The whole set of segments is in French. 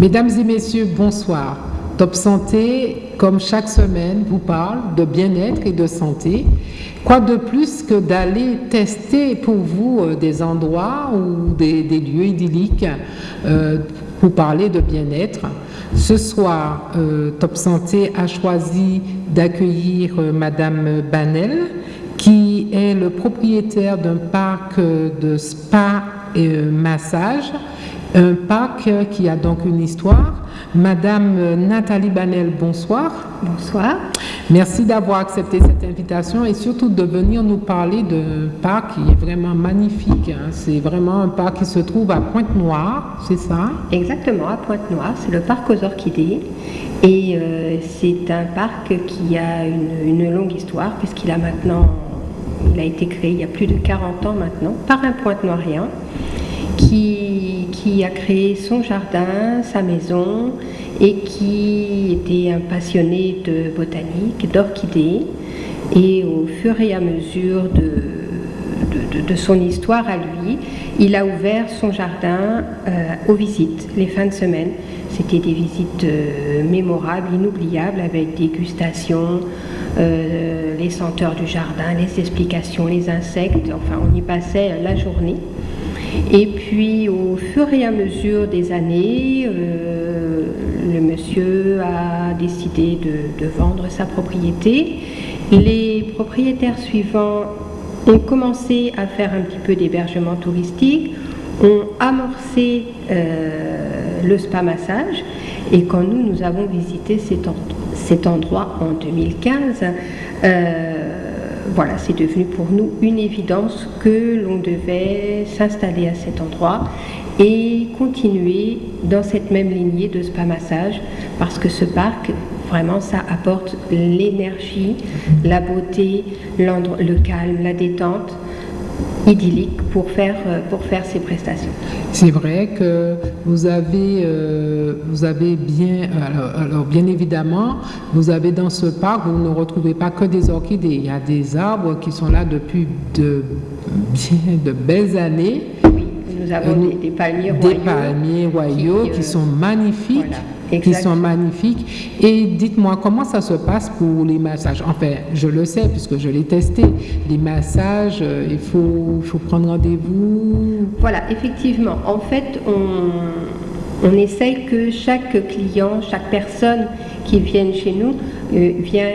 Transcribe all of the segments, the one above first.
Mesdames et messieurs, bonsoir. Top Santé, comme chaque semaine, vous parle de bien-être et de santé. Quoi de plus que d'aller tester pour vous euh, des endroits ou des, lieux idylliques euh, pour parler de bien-être. Ce soir, euh, Top Santé a choisi d'accueillir Madame Banel, qui est le propriétaire d'un parc de spa et massage un parc qui a donc une histoire. Madame Nathalie Banel, bonsoir. Bonsoir. Merci d'avoir accepté cette invitation et surtout de venir nous parler d'un parc qui est vraiment magnifique. Hein. C'est vraiment un parc qui se trouve à Pointe-Noire, c'est ça? Exactement, à Pointe-Noire. C'est le parc aux orchidées. Et euh, c'est un parc qui a une, une longue histoire puisqu'il a maintenant, il a été créé il y a plus de 40 ans maintenant par un Pointe-Noirien qui, a créé son jardin, sa maison, et qui était un passionné de botanique, d'orchidées. Et au fur et à mesure de, de, son histoire à lui, il a ouvert son jardin euh, aux visites, les fins de semaine. C'était des visites euh, mémorables, inoubliables, avec dégustation, euh, les senteurs du jardin, les explications, les insectes. Enfin, on y passait la journée. Et puis au fur et à mesure des années, euh, le monsieur a décidé de, vendre sa propriété. Les propriétaires suivants ont commencé à faire un petit peu d'hébergement touristique, ont amorcé euh, le spa massage et quand nous, nous avons visité cet, endroit en 2015, voilà, c'est devenu pour nous une évidence que l'on devait s'installer à cet endroit et continuer dans cette même lignée de spa massage parce que ce parc, vraiment, ça apporte l'énergie, la beauté, le calme, la détente idyllique pour faire, euh, pour faire ces prestations. C'est vrai que vous avez, euh, vous avez bien, alors, bien évidemment, vous avez dans ce parc, vous ne retrouvez pas que des orchidées, il y a des arbres qui sont là depuis de, bien, de belles années. Oui, nous avons euh, des, palmiers royaux. Des palmiers royaux qui, sont magnifiques qui sont magnifiques. Et dites-moi, comment ça se passe pour les massages? Enfin, je le sais puisque je l'ai testé. Les massages, euh, il faut, faut prendre rendez-vous Voilà, effectivement. En fait, on, on essaye que chaque client, chaque personne qui vient chez nous euh, vient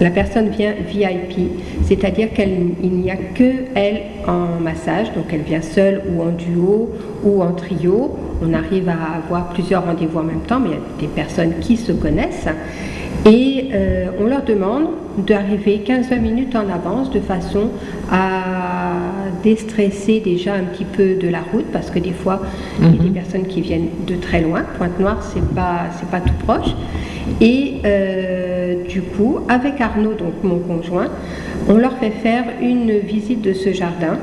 la personne vient VIP, c'est-à-dire qu'il n'y a que elle en massage, donc elle vient seule ou en duo ou en trio. On arrive à avoir plusieurs rendez-vous en même temps, mais il y a des personnes qui se connaissent. Et euh, on leur demande d'arriver 15-20 minutes en avance de façon à déstresser déjà un petit peu de la route parce que des fois il y a des mhm. personnes qui viennent de très loin. Pointe-Noire, c'est pas, c'est pas tout proche. Et euh, du coup, avec Arnaud, donc mon conjoint, on leur fait faire une visite de ce jardin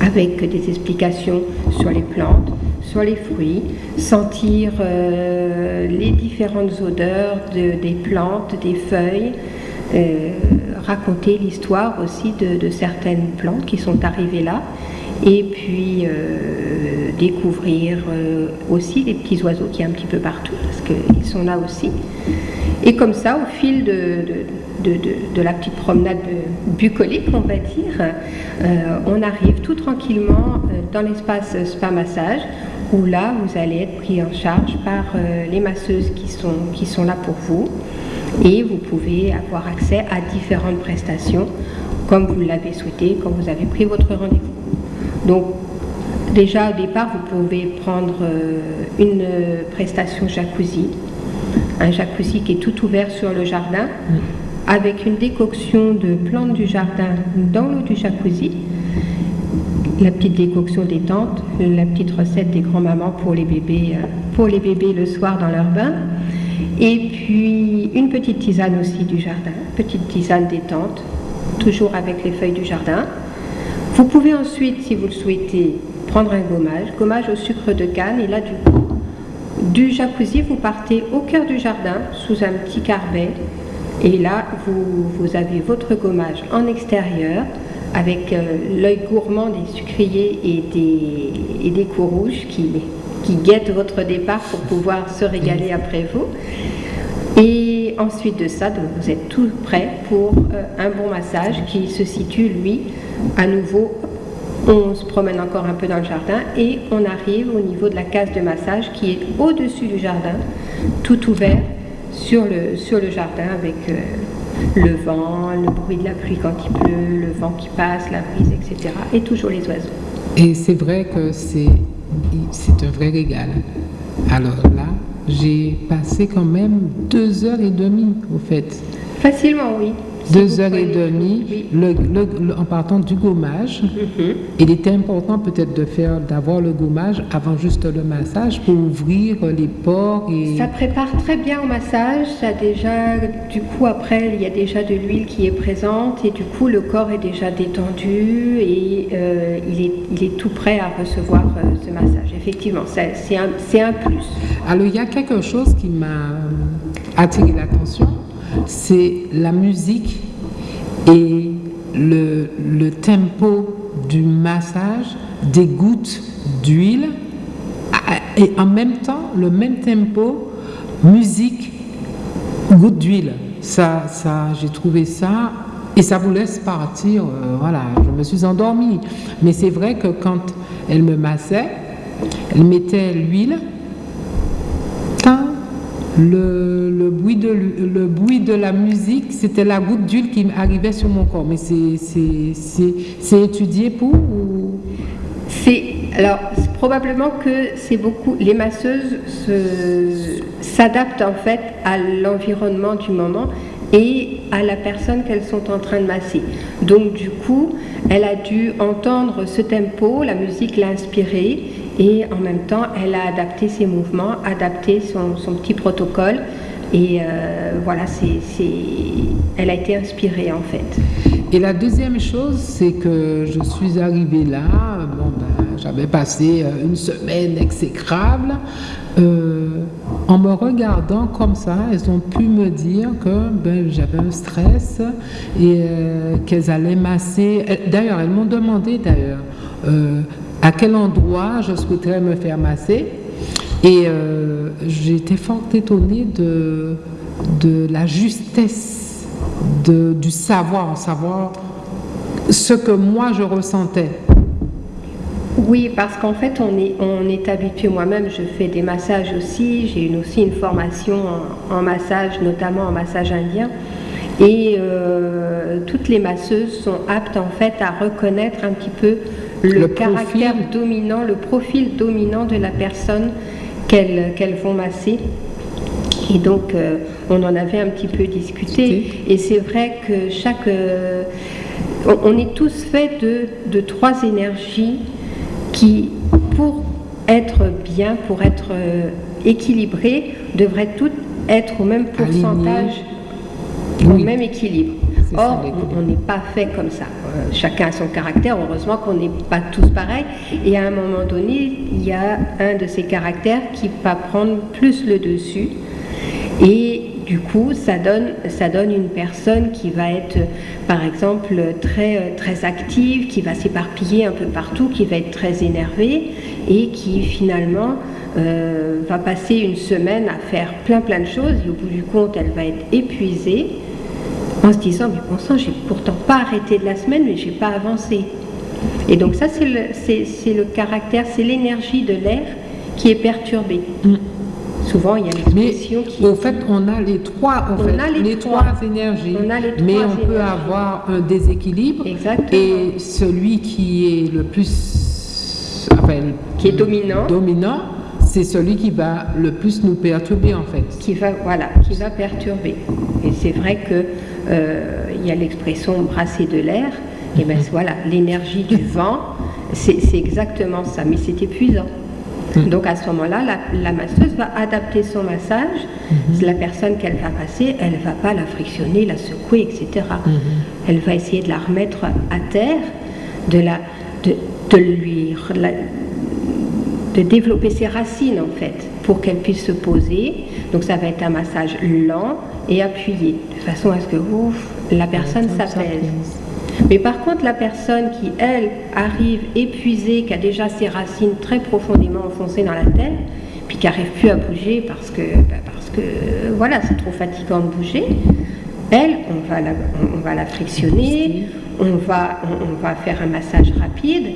avec des explications sur les plantes, sur les fruits, sentir euh, les différentes odeurs des plantes, des feuilles, euh, raconter l'histoire aussi de, certaines plantes qui sont arrivées là, et puis euh, découvrir aussi les petits oiseaux qui y a un petit peu partout, parce qu'ils sont là aussi. Et comme ça, au fil de, la petite promenade bucolique, on va dire, on arrive tout tranquillement dans l'espace spa massage où là, vous allez être pris en charge par euh, les masseuses qui sont, qui sont là pour vous et vous pouvez avoir accès à différentes prestations comme vous l'avez souhaité quand vous avez pris votre rendez-vous. Donc, déjà au départ, vous pouvez prendre euh, une prestation jacuzzi, un jacuzzi qui est tout ouvert sur le jardin, avec une décoction de plantes du jardin dans l'eau du jacuzzi la petite décoction détente, la petite recette des grands-mamans pour les bébés, euh, pour les bébés le soir dans leur bain. Et puis une petite tisane aussi du jardin, petite tisane détente, toujours avec les feuilles du jardin. Vous pouvez ensuite, si vous le souhaitez, prendre un gommage, gommage au sucre de canne. Et là, du coup, du jacuzzi, vous partez au cœur du jardin sous un petit carbet. Et là, vous, vous avez votre gommage en extérieur avec euh, l'œil gourmand des sucriers et des, et des rouges qui, qui guette votre départ pour pouvoir se régaler après vous. Et ensuite de ça, donc vous êtes tout prêt pour euh, un bon massage qui se situe, lui, à nouveau. On se promène encore un peu dans le jardin et on arrive au niveau de la case de massage qui est au-dessus du jardin, tout ouvert sur le, sur le jardin avec euh, le vent, le bruit de la pluie quand il pleut, le vent qui passe, la brise, etc. Et toujours les oiseaux. Et c'est vrai que c'est un vrai régal. Alors là, j'ai passé quand même deux heures et demie au fait. Facilement, oui. Deux heures et demie en partant du gommage. Mhm. Il était important peut-être de faire, d'avoir le gommage avant juste le massage pour ouvrir les pores. Et... Ça prépare très bien au massage. Ça déjà, du coup, après, il y a déjà de l'huile qui est présente et du coup, le corps est déjà détendu et euh, il, est, il, est, tout prêt à recevoir euh, ce massage. Effectivement, c'est un, un plus. Alors, il y a quelque chose qui m'a attiré l'attention c'est la musique et le, tempo du massage des gouttes d'huile et en même temps le même tempo musique gouttes d'huile. Ça ça j'ai trouvé ça et ça vous laisse partir euh, voilà je me suis endormie. Mais c'est vrai que quand elle me massait elle mettait l'huile le, bruit de, le bruit de la musique, c'était la goutte d'huile qui arrivait sur mon corps. Mais c'est étudié pour C'est alors probablement que c'est beaucoup. Les masseuses s'adaptent en fait à l'environnement du moment et à la personne qu'elles sont en train de masser. Donc du coup, elle a dû entendre ce tempo, la musique l'a inspirée et en même temps, elle a adapté ses mouvements, adapté son, petit protocole. Et euh, voilà, c'est, elle a été inspirée en fait. Et la deuxième chose, c'est que je suis arrivée là, bon ben, j'avais passé euh, une semaine exécrable. Euh, en me regardant comme ça, elles ont pu me dire que ben, j'avais un stress et qu'elles allaient masser. D'ailleurs, elles m'ont demandé d'ailleurs à quel endroit je souhaiterais me faire masser. Et euh, j'étais fort étonnée de, la justesse du savoir, savoir ce que moi je ressentais. Oui, parce qu'en fait, on est, on est habitué, moi-même, je fais des massages aussi, j'ai aussi une formation en, massage, notamment en massage indien. Et euh, toutes les masseuses sont aptes en fait à reconnaître un petit peu le, caractère dominant, le profil dominant de la personne qu'elles vont masser. Et donc, euh, on en avait un petit peu discuté. Et c'est vrai que chaque. Euh, on, est tous faits de, de, trois énergies qui, pour être bien, pour être euh, équilibrées, devraient toutes être au même pourcentage, au même équilibre. Or, on n'est pas fait comme ça. Euh, chacun a son caractère. Heureusement qu'on n'est pas tous pareils. Et à un moment donné, il y a un de ces caractères qui va prendre plus le dessus. Et du coup, ça donne, une personne qui va être, par exemple, très, très active, qui va s'éparpiller un peu partout, qui va être très énervée et qui finalement euh, va passer une semaine à faire plein plein de choses et au bout du compte, elle va être épuisée en se disant, mais bon sang, j'ai pourtant pas arrêté de la semaine, mais j'ai pas avancé. Et donc ça, c'est le, le, caractère, c'est l'énergie de l'air qui est perturbée. Mm. Souvent, il y a l'expression qui... Au fait, on a les trois, on a les, trois. énergies, mais on peut avoir un déséquilibre. Et celui qui est le plus... qui est dominant. Dominant, c'est celui qui va le plus nous perturber en fait. Qui va, voilà, qui va perturber. Et c'est vrai que il y a l'expression brasser de l'air, et bien voilà, l'énergie du vent, c'est exactement ça, mais c'est épuisant. Mm. Donc à ce moment-là, la, masseuse va adapter son massage. Mm-hmm. La personne qu'elle va passer, elle ne va pas la frictionner, la secouer, etc. Elle va essayer de la remettre à terre, de, la, de, de lui de développer ses racines en fait pour qu'elle puisse se poser. Donc ça va être un massage lent et appuyé, de façon à ce que ouf, la personne s'apaise. Mais par contre, la personne qui, elle, arrive épuisée, qui a déjà ses racines très profondément enfoncées dans la terre, puis qui n'arrive plus à bouger parce que, bah, parce que voilà, c'est trop fatigant de bouger, elle, on va la, on va la frictionner, on va, on, va faire un massage rapide,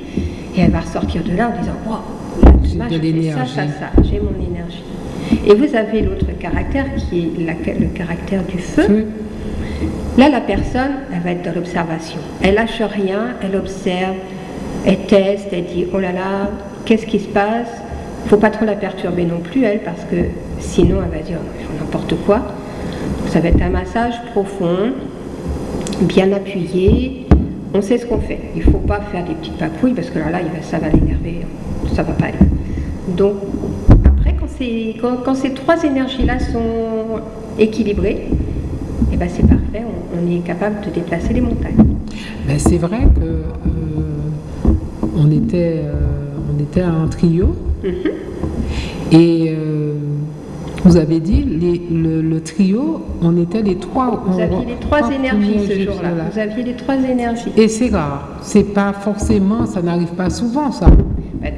et elle va ressortir de là en disant Wow, j'ai ça, ça, ça, j'ai mon énergie. Et vous avez l'autre caractère qui est le caractère du feu. Là, la personne, elle va être dans l'observation. Elle lâche rien, elle observe, elle teste, elle dit oh là là, qu'est-ce qui se passe? Il faut pas trop la perturber non plus, elle, parce que sinon, elle va dire n'importe quoi. Ça va être un massage profond, bien appuyé. On sait ce qu'on fait. Il ne faut pas faire des petites papouilles parce que là, là ça va l'énerver. Ça va pas aller. Donc, quand, ces trois énergies-là sont équilibrées, eh ben, c'est parfait, on, est capable de déplacer les montagnes. Ben, c'est vrai que euh, on, était, euh, on était un trio mm-hmm. et euh, vous avez dit le, trio, on était les trois. Vous aviez les trois, énergies ce jour-là. Vous aviez les trois énergies. Et c'est rare. C'est pas forcément, ça n'arrive pas souvent ça. Ben,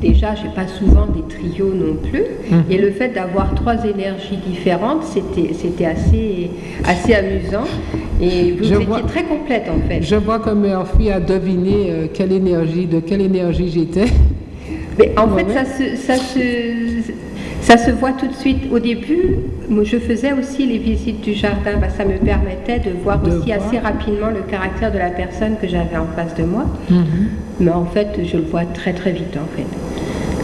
déjà, j'ai pas souvent des trios non plus. Mhm. Et le fait d'avoir trois énergies différentes, c'était, c'était assez, assez amusant. Et vous étiez très complète en fait. Je vois que Murphy a deviné euh, quelle énergie, de quelle énergie j'étais. Mais en fait, ça se, ça se, ça se voit tout de suite. Au début, je faisais aussi les visites du jardin. Bah, ça me permettait de voir aussi assez rapidement le caractère de la personne que j'avais en face de moi. Mhm. Mais en fait, je le vois très très vite en fait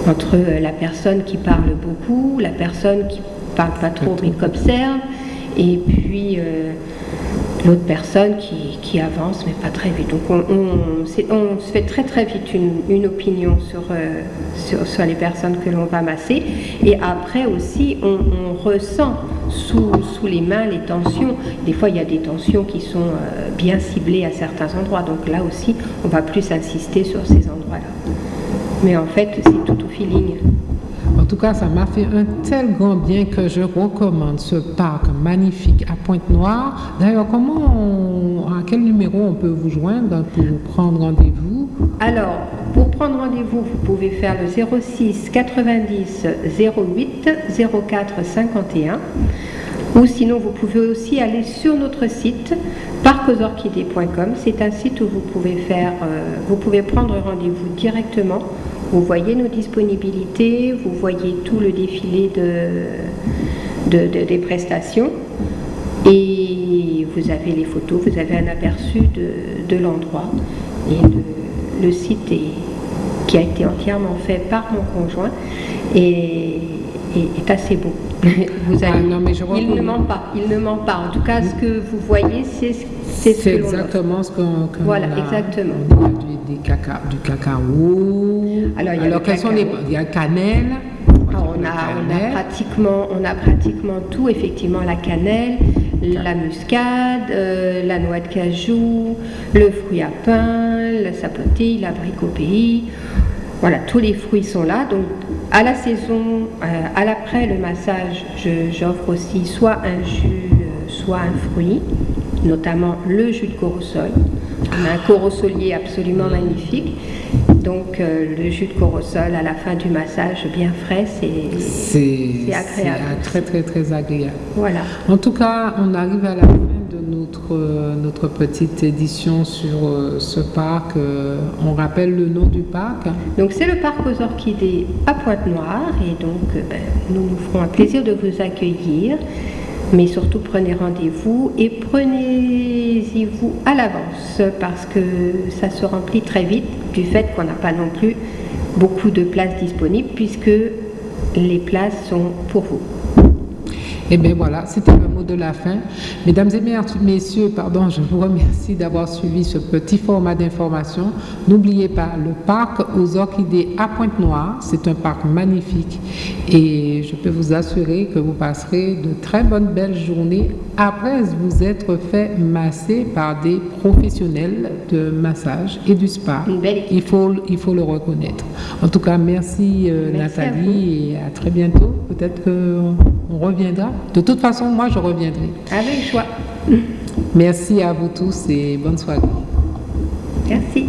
entre la personne qui parle beaucoup, la personne qui parle pas trop mais qui observe, et puis euh, l'autre personne qui, avance mais pas très vite. Donc on, se fait très très vite une, opinion euh, sur, sur, les personnes que l'on va masser. Et après aussi, on, ressent sous, sous, les mains les tensions. Des fois, il y a des tensions qui sont euh, bien ciblées à certains endroits. Donc là aussi, on va plus insister sur ces endroits-là. Mais en fait, c'est tout au feeling. En tout cas, ça m'a fait un tel grand bien que je recommande ce parc magnifique à Pointe-Noire. D'ailleurs, comment, à quel numéro on peut vous joindre pour prendre rendez-vous? Alors, pour prendre rendez-vous, vous pouvez faire le 06 90 08 04 51. Ou sinon, vous pouvez aussi aller sur notre site parcosorchidées.com. C'est un site où vous pouvez faire, euh, vous pouvez prendre rendez-vous directement. Vous voyez nos disponibilités, vous voyez tout le défilé de, des prestations et vous avez les photos, vous avez un aperçu de, l'endroit et le, site est, qui a été entièrement fait par mon conjoint et est assez beau. Vous ah, il ne ment pas, il ne ment pas. En tout cas, ce que vous voyez, c'est c'est ce exactement ce qu'on Voilà, exactement. Du, cacao. Alors, il y a, Alors, sont les, il y a cannelle. Ah, on, a, on, a, pratiquement, on a pratiquement tout, effectivement, la cannelle, la muscade, euh, la noix de cajou, le fruit à pain, la sapotille, l'abricot-pays. Voilà, tous les fruits sont là. Donc, à la saison, euh, à l'après le massage, j'offre aussi soit un jus, euh, soit un fruit, notamment le jus de corosol. On a un corosolier absolument magnifique. Donc, euh, le jus de corosol à la fin du massage, bien frais, c'est agréable. C'est très, très, très agréable. Voilà. En tout cas, on arrive à la fin notre, notre petite édition sur euh, ce parc. Euh, on rappelle le nom du parc Donc c'est le parc aux orchidées à Pointe-Noire et donc euh, ben, nous nous ferons un plaisir de vous accueillir. Mais surtout prenez rendez-vous et prenez-y-vous à l'avance parce que ça se remplit très vite du fait qu'on n'a pas non plus beaucoup de places disponibles puisque les places sont pour vous. Et eh bien voilà, c'était de la fin. Mesdames et messieurs, pardon, je vous remercie d'avoir suivi ce petit format d'information. N'oubliez pas, le parc aux orchidées à Pointe-Noire, c'est un parc magnifique et je peux vous assurer que vous passerez de très bonnes belles journées après vous être fait masser par des professionnels de massage et du spa. Il faut, il faut le reconnaître. En tout cas, merci, euh, Nathalie et à très bientôt. Peut-être qu'on reviendra. De toute façon, moi, je reviendrai. Avec joie. Merci à vous tous et bonne soirée. Merci.